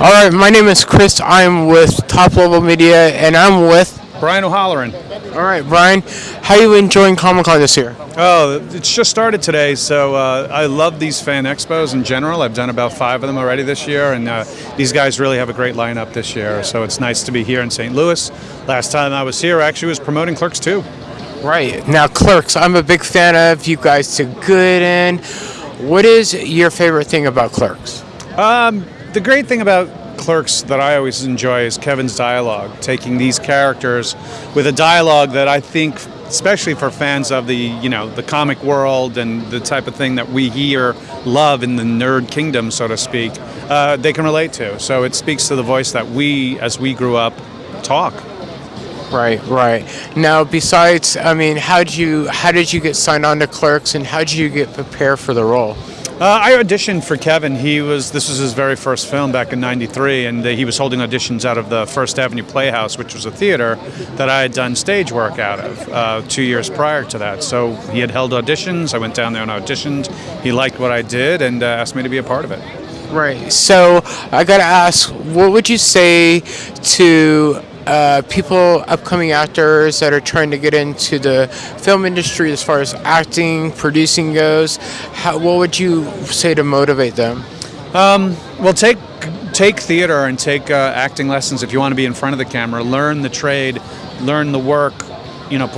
All right, my name is Chris. I'm with Top Level Media, and I'm with. Brian O'Halloran. All right, Brian, how you enjoying Comic Con this year? Oh, it's just started today, so uh, I love these fan expos in general. I've done about five of them already this year, and uh, these guys really have a great lineup this year. So it's nice to be here in St. Louis. Last time I was here, actually, was promoting Clerks 2. Right now, Clerks. I'm a big fan of. You guys did good in. What is your favorite thing about Clerks? The great thing about Clerks that I always enjoy is Kevin's dialogue, taking these characters with a dialogue that I think, especially for fans of the you know the comic world and the type of thing that we here love in the nerd kingdom, so to speak, uh, they can relate to. So it speaks to the voice that we, as we grew up, talk. Right, right. Now, besides, I mean, how did you how did you get signed on to Clerks, and how did you get prepared for the role? Uh, I auditioned for Kevin. He was this was his very first film back in '93, and uh, he was holding auditions out of the First Avenue Playhouse, which was a theater that I had done stage work out of uh, two years prior to that. So he had held auditions. I went down there and auditioned. He liked what I did and uh, asked me to be a part of it. Right. So I gotta ask, what would you say to uh, people, upcoming actors that are trying to get into the film industry as far as acting, producing goes? How, what would you say to motivate them? Well, take take theater and take uh, acting lessons if you want to be in front of the camera. Learn the trade, learn the work. You know,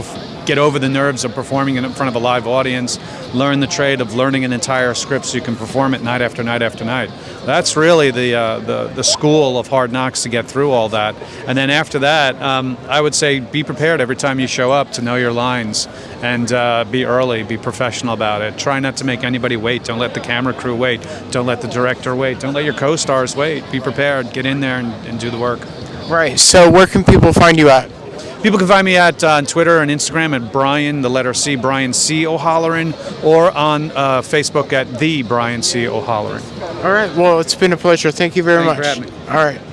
get over the nerves of performing in front of a live audience. Learn the trade of learning an entire script so you can perform it night after night after night. That's really the uh, the the school of hard knocks to get through all that. And then after that, um, I would say be prepared every time you show up to know your lines and uh, be early, be professional about it. Try not to make anybody wait. Don't let the camera crew wait. Don't let the director wait. Don't let your co-stars wait. Be prepared. Get in there and, and do the work. Right. So where can people find you at? People can find me at uh, on Twitter and Instagram at Brian, the letter C, Brian C. O'Halloran, or on uh, Facebook at the Brian C. O'Halloran. All right. Well, it's been a pleasure. Thank you very Thank you much. for having me. All right.